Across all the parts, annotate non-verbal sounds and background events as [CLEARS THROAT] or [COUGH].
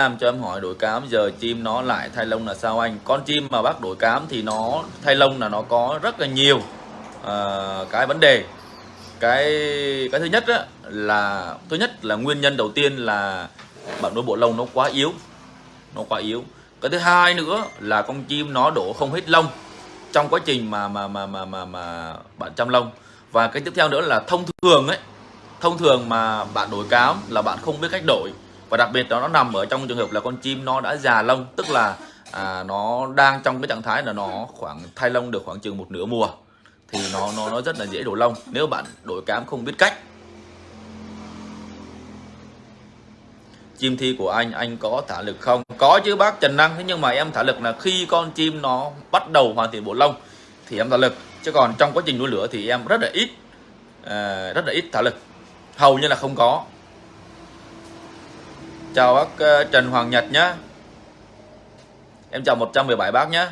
làm cho em hỏi đổi cám giờ chim nó lại thay lông là sao anh? Con chim mà bác đổi cám thì nó thay lông là nó có rất là nhiều à, cái vấn đề. Cái cái thứ nhất á, là thứ nhất là nguyên nhân đầu tiên là bạn nuôi bộ lông nó quá yếu. Nó quá yếu. Cái thứ hai nữa là con chim nó đổ không hết lông trong quá trình mà mà mà mà mà, mà bạn chăm lông. Và cái tiếp theo nữa là thông thường ấy, thông thường mà bạn đổi cám là bạn không biết cách đổi và đặc biệt đó nó nằm ở trong trường hợp là con chim nó đã già lông tức là à, nó đang trong cái trạng thái là nó khoảng thay lông được khoảng chừng một nửa mùa thì nó nó nó rất là dễ đổ lông nếu bạn đổi cám không biết cách. Chim thi của anh anh có thả lực không? Có chứ bác Trần Năng. Thế nhưng mà em thả lực là khi con chim nó bắt đầu hoàn thiện bộ lông thì em thả lực. Chứ còn trong quá trình nuôi lửa thì em rất là ít uh, rất là ít thả lực. Hầu như là không có chào bác ờ, Trần Hoàng Nhật nhé em chào 117 bác nhé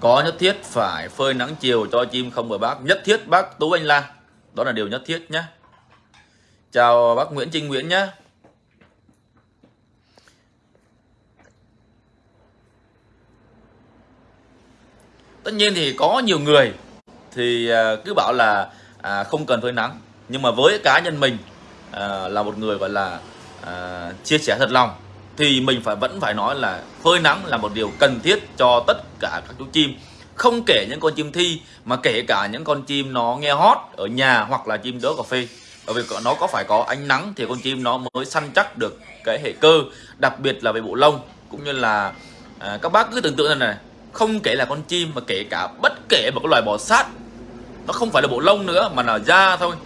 có nhất thiết phải phơi nắng chiều cho chim không bởi bác. Nhất thiết, bác Tú Anh Lan đó là điều nhất thiết nhé chào bác Nguyễn Trinh Nguyễn nhé tất nhiên thì có nhiều người thì à, cứ bảo là à, không cần phơi nắng. Nhưng mà với cá nhân mình à, là một người gọi là à, chia sẻ thật lòng thì mình phải vẫn phải nói là phơi nắng là một điều cần thiết cho tất cả các chú chim. Không kể những con chim thi mà kể cả những con chim nó nghe hót ở nhà hoặc là chim đỡ cà phê. Bởi vì nó có phải có ánh nắng thì con chim nó mới săn chắc được cái hệ cơ đặc biệt là về bộ lông cũng như là à, các bác cứ tưởng tượng này, này không kể là con chim mà kể cả bất kể một cái loài bò sát nó không phải là bộ lông nữa mà là da thôi.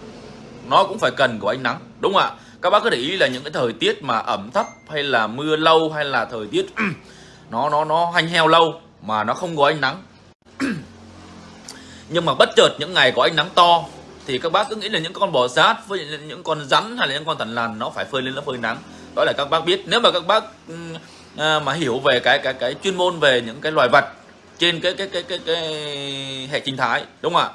Nó cũng phải cần của ánh nắng đúng không ạ? Các bác có để ý là những cái thời tiết mà ẩm thấp hay là mưa lâu hay là thời tiết [CLEARS THROAT] nó nó nó hanh heo lâu mà nó không có ánh nắng. [CLEARS THROAT] Nhưng mà bất chợt những ngày có ánh nắng to thì các bác cứ nghĩ là những con bò sát với những con rắn hay là những con thằn lằn nó phải phơi lên nó phơi nắng. Đó là các bác biết. Nếu mà các bác à, mà hiểu về cái cái cái chuyên môn về những cái loài vật trên cái cái cái cái, cái, cái hệ sinh thái đúng không ạ?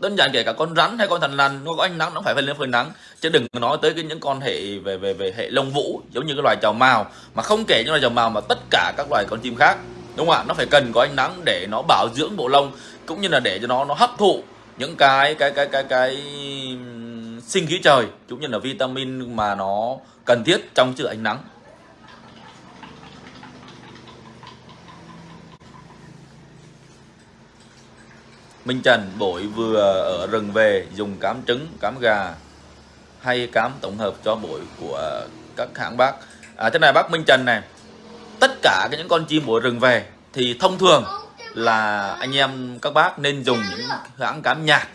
Đơn giản kể cả con rắn hay con thằn lằn, nó có ánh nắng, nó phải phải lên phơi nắng. Chứ đừng nói tới cái những con hệ, về về về hệ lông vũ, giống như cái loài trào mào mà không kể những loài trào mào mà tất cả các loài con chim khác, đúng không ạ? Nó phải cần có ánh nắng để nó bảo dưỡng bộ lông, cũng như là để cho nó nó hấp thụ những cái cái cái cái cái sinh khí trời, cũng như là vitamin mà nó cần thiết trong sự ánh nắng. Minh Trần bội vừa ở rừng về dùng cám trứng, cám gà hay cám tổng hợp cho bội của các hãng bác. À, thế này bác Minh Trần này, tất cả những con chim bội rừng về thì thông thường là anh em các bác nên dùng những hãng cám nhạt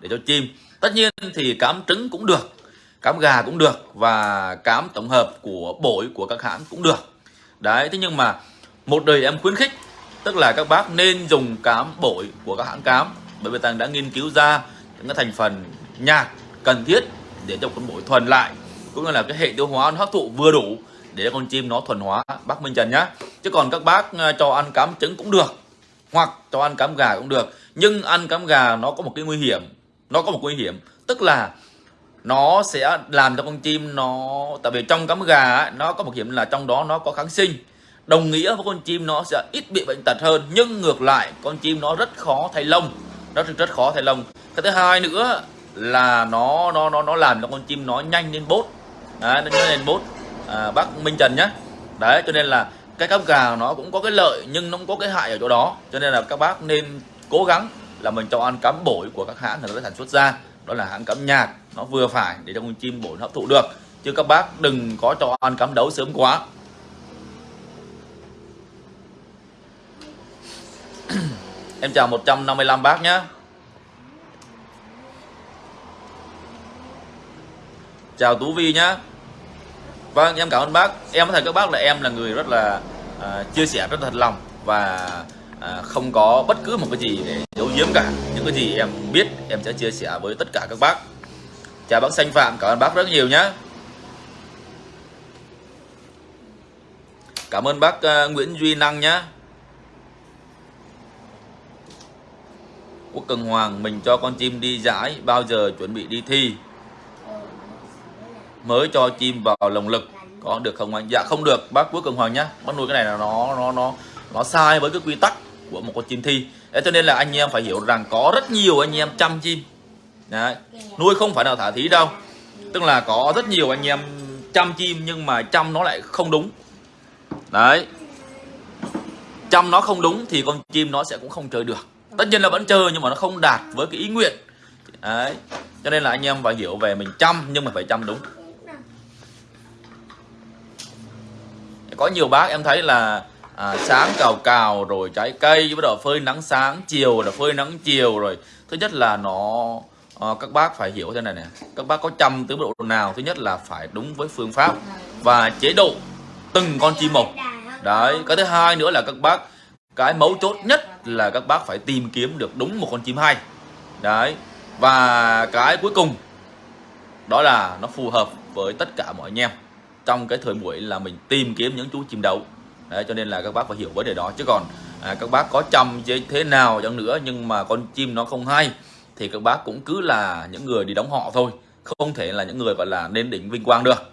để cho chim. Tất nhiên thì cám trứng cũng được, cám gà cũng được và cám tổng hợp của bội của các hãng cũng được. Đấy, thế nhưng mà một đời em khuyến khích tức là các bác nên dùng cám bổi của các hãng cám bởi vì tàng đã nghiên cứu ra những cái thành phần nhạt cần thiết để cho con bổi thuần lại cũng như là cái hệ tiêu hóa nó hấp thụ vừa đủ để con chim nó thuần hóa. Bác Minh Trần nhá. Chứ còn các bác ờ, cho ăn cám trứng cũng được hoặc cho ăn cám gà cũng được nhưng ăn cám gà nó có một cái nguy hiểm nó có một nguy hiểm. Tức là nó sẽ làm cho con chim nó tại vì trong cám gà ấy, nó có một hiểm là trong đó nó có kháng sinh đồng nghĩa với con chim nó sẽ ít bị bệnh tật hơn nhưng ngược lại con chim nó rất khó thay lông. Nó rất rất khó thay lông. Cái thứ hai nữa là nó nó nó nó làm cho con chim nó nhanh lên bốt. Đấy, nó nhanh lên bốt. À, bác Minh Trần nhé đấy cho nên là cái cắp gà nó cũng có cái lợi nhưng nó cũng có cái hại ở chỗ đó. Cho nên là các bác nên cố gắng là mình cho ăn cắm bổi của các hãng người ta sản xuất ra. Đó là hãng cắm nhạt nó vừa phải để cho con chim bổi nó hấp thụ được. Chứ các bác đừng có cho ăn cắm đấu sớm quá. [CLEARS THROAT] Em chào 155 bác nhé. Chào Tú Vi nhé. Vâng em cảm ơn bác. Em có thể các bác là em là người rất là à, chia sẻ rất thật lòng Và à, không có bất cứ một cái gì để giấu giếm cả. Những cái gì em biết em sẽ chia sẻ với tất cả các bác. Chào bác Xanh Phạm cảm ơn bác rất nhiều nhé. Cảm ơn bác uh, Nguyễn Duy Năng nhé. Quốc Cường Hoàng, mình cho con chim đi giải bao giờ chuẩn bị đi thi? Mới cho chim vào lồng lực, có được không anh? Dạ không được. Bác Quốc Cường Hoàng nhá, bác nuôi cái này là nó nó nó nó sai với cái quy tắc của một con chim thi. Thế cho nên là anh em phải hiểu rằng có rất nhiều anh em chăm chim. Đấy. nuôi không phải là thả thí đâu. Tức là có rất nhiều anh em chăm chim nhưng mà chăm nó lại không đúng. Đấy, chăm nó không đúng thì con chim nó sẽ cũng không chơi được tất nhiên là vẫn chơi nhưng mà nó không đạt với cái ý nguyện. Đấy cho nên là anh em phải hiểu về mình chăm nhưng mà phải chăm đúng. Có nhiều bác em thấy là à, sáng cào cào rồi trái cây bắt đầu phơi nắng sáng chiều là phơi nắng chiều rồi. Thứ nhất là nó à, các bác phải hiểu thế này nè. Các bác có chăm tới độ nào? Thứ nhất là phải đúng với phương pháp và chế độ từng con chim một đấy cái thứ hai nữa là các bác cái mấu chốt nhất là các bác phải tìm kiếm được đúng một con chim hay. Đấy và cái cuối cùng đó là nó phù hợp với tất cả mọi anh em. Trong cái thời buổi là mình tìm kiếm những chú chim đấu đấy cho nên là các bác phải hiểu vấn đề đó. Chứ còn à, các bác có chăm thế nào chẳng nữa nhưng mà con chim nó không hay thì các bác cũng cứ là những người đi đóng họ thôi. Không thể là những người gọi là nên đỉnh vinh quang được.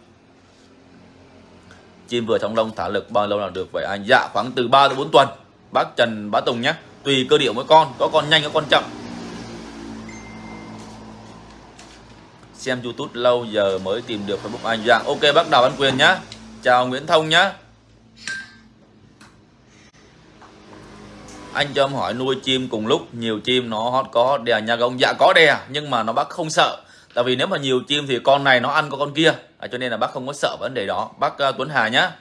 Chim vừa trong lông thả lực bao lâu là được vậy anh? Dạ khoảng từ 3 đến 4 tuần bác Trần Bá Tùng nhé. Tùy cơ điệu mỗi con có con nhanh có con chậm. Xem YouTube lâu giờ mới tìm được Facebook anh. Dạng ok bác Đào Văn Quyền nhá chào Nguyễn Thông nhá anh cho em hỏi nuôi chim cùng lúc nhiều chim nó hot có đè nhà ông dạ có đè nhưng mà nó bác không sợ. Tại vì nếu mà nhiều chim thì con này nó ăn có con kia. À, cho nên là bác không có sợ vấn đề đó. Bác uh, Tuấn Hà nhá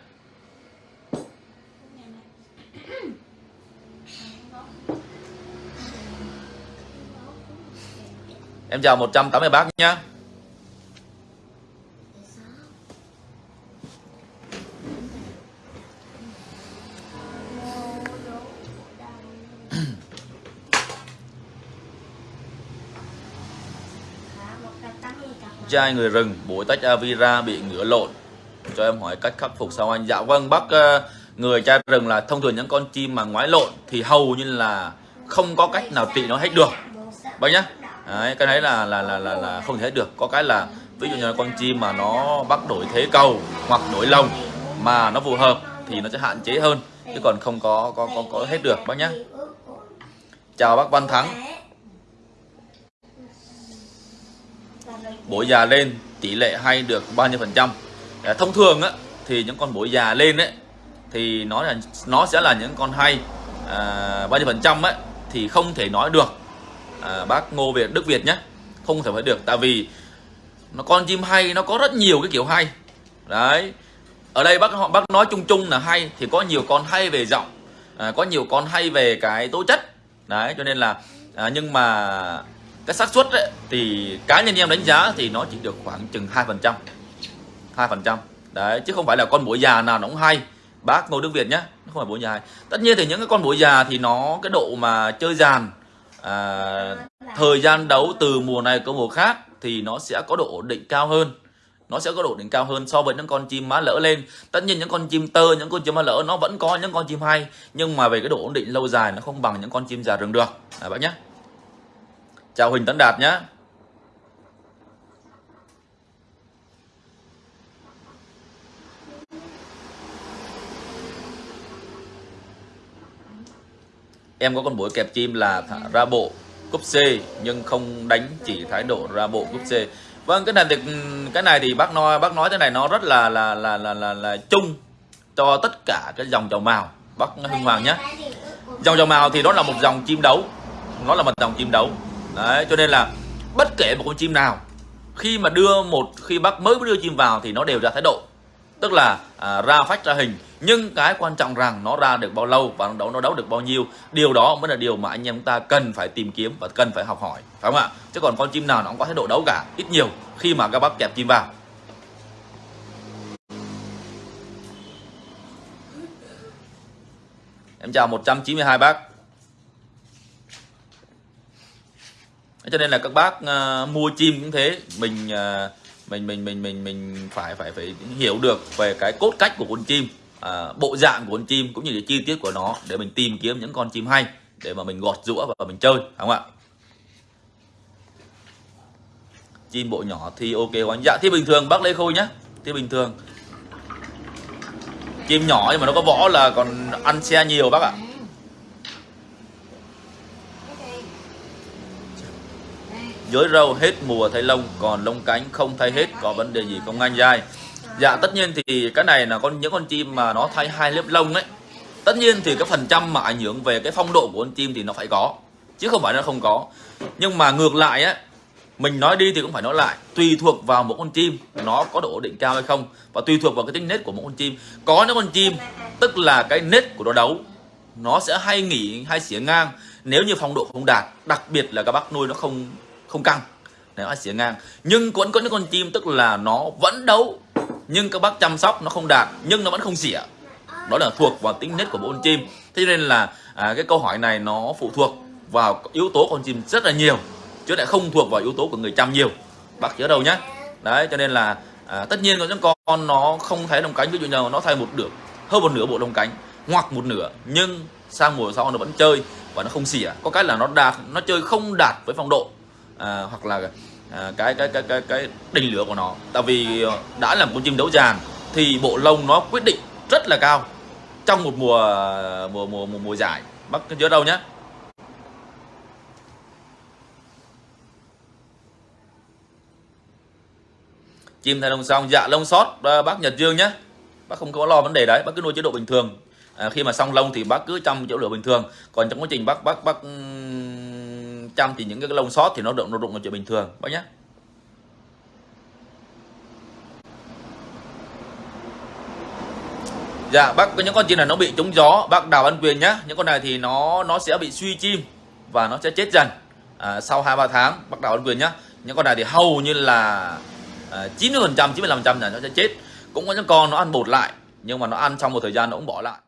Em chào 180 bác nhá. [COUGHS] Chai người rừng bụi tách Avira bị ngửa lộn. Cho em hỏi cách khắc phục sao anh? Dạ vâng bác uh, người chai rừng là thông thường những con chim mà ngoái lộn thì hầu như là không có cách nào trị nó hết được. Bác nhá đấy, cái đấy là là là là, là không thể được. Có cái là ví dụ như là con chim mà nó bắt đổi thế cầu hoặc đổi lồng mà nó phù hợp thì nó sẽ hạn chế hơn chứ còn không có có có, có hết được bác nhá. Chào bác Văn Thắng. Bổi già lên tỷ lệ hay được bao nhiêu phần trăm? À, thông thường á thì những con bổi già lên ấy thì nó là nó sẽ là những con hay. À, bao nhiêu phần trăm ấy thì không thể nói được à, bác Ngô Việt Đức Việt nhé. Không thể phải được tại vì nó con chim hay nó có rất nhiều cái kiểu hay. Đấy. Ở đây bác họ bác nói chung chung là hay thì có nhiều con hay về giọng à, có nhiều con hay về cái tố chất. Đấy cho nên là à, nhưng mà cái xác suất ấy, thì cá nhân em đánh giá thì nó chỉ được khoảng chừng hai phần trăm. Hai phần trăm. Đấy chứ không phải là con bụi già nào nó cũng hay. Bác ngô đức việt nhé không phải bụi già hay, tất nhiên thì những cái con bụi già thì nó cái độ mà chơi dàn à, thời gian đấu từ mùa này có mùa khác thì nó sẽ có độ ổn định cao hơn. Nó sẽ có độ định cao hơn so với những con chim má lỡ lên. Tất nhiên những con chim tơ những con chim má lỡ nó vẫn có những con chim hay nhưng mà về cái độ ổn định lâu dài nó không bằng những con chim già rừng được. À, bác nhé chào Huỳnh Tấn Đạt nhé em có con bụi kẹp chim là ra bộ cúp C nhưng không đánh chỉ thái độ ra bộ cúp C. Vâng cái này thì cái này thì bác nói bác nói thế này nó rất là là là là là, là chung cho tất cả cái dòng trầu màu. Bác Hưng Hoàng nhé. dòng trầu màu thì nó là một dòng chim đấu. Nó là một dòng chim đấu. Đấy cho nên là bất kể một con chim nào khi mà đưa một khi bác mới đưa chim vào thì nó đều ra thái độ tức là à, ra phách ra hình. Nhưng cái quan trọng rằng nó ra được bao lâu và nó đấu nó đấu được bao nhiêu điều đó mới là điều mà anh em chúng ta cần phải tìm kiếm và cần phải học hỏi. Phải không ạ? Chứ còn con chim nào nó cũng có thái độ đấu cả ít nhiều khi mà các bác kẹp chim vào. Em chào 192 bác. Cho nên là các bác uh, mua chim cũng thế mình uh, mình mình mình mình mình phải phải phải hiểu được về cái cốt cách của con chim à, bộ dạng của con chim cũng như cái chi tiết của nó để mình tìm kiếm những con chim hay để mà mình gọt rũa và mình chơi đúng không ạ? Chim bộ nhỏ thì ok của anh dạ thì bình thường bác lê khôi nhá. Thì bình thường. Chim nhỏ nhưng mà nó có võ là còn ăn xe nhiều bác ạ. Dưới râu hết mùa thay lông, còn lông cánh không thay hết, có vấn đề gì không anh dai dạ tất nhiên thì cái này là con, những con chim mà nó thay hai lớp lông ấy. Tất nhiên thì cái phần trăm mà ảnh hưởng về cái phong độ của con chim thì nó phải có, chứ không phải nó không có. Nhưng mà ngược lại á, mình nói đi thì cũng phải nói lại, tùy thuộc vào một con chim nó có độ ổn định cao hay không, và tùy thuộc vào cái tính nết của một con chim. Có những con chim, tức là cái nết của nó đấu, nó sẽ hay nghỉ, hay xỉa ngang, nếu như phong độ không đạt, đặc biệt là các bác nuôi nó không không căng. Nó xỉa ngang. Nhưng vẫn có những con chim tức là nó vẫn đấu. Nhưng các bác chăm sóc nó không đạt nhưng nó vẫn không xỉa. Đó là thuộc vào tính nết của bộ con chim. Thế nên là à, cái câu hỏi này nó phụ thuộc vào yếu tố con chim rất là nhiều chứ lại không thuộc vào yếu tố của người chăm nhiều. Bác nhớ đâu nhé, đấy cho nên là à, tất nhiên có những con nó không thấy đồng cánh. Ví dụ như nó thay một được hơn một nửa bộ đồng cánh hoặc một nửa nhưng sang mùa sau nó vẫn chơi và nó không xỉa. Có cái là nó đạt nó chơi không đạt với phong độ à, hoặc là à, cái, cái cái cái cái đỉnh lửa của nó. Tại vì đã là một con chim đấu giàn thì bộ lông nó quyết định rất là cao trong một mùa mùa mùa mùa, mùa giải. Bác nhớ đâu nhé chim thay lông xong dạ lông sót à, bác Nhật Dương nhé bác không có lo vấn đề đấy bác cứ nuôi chế độ bình thường. À, khi mà xong lông thì bác cứ trong chỗ lửa bình thường. Còn trong quá trình bác bác bác trăm thì những cái lông sót thì nó động nó rụng là chuyện bình thường bác nhé. Dạ bác có những con chim này nó bị trúng gió bác đào ăn quyền nhá. Những con này thì nó nó sẽ bị suy chim và nó sẽ chết dần à, sau hai ba tháng bác đào ăn quyền nhá. Những con này thì hầu như là à, 90 phần trăm 95 trăm là nó sẽ chết. Cũng có những con nó ăn bột lại nhưng mà nó ăn trong một thời gian nó cũng bỏ lại.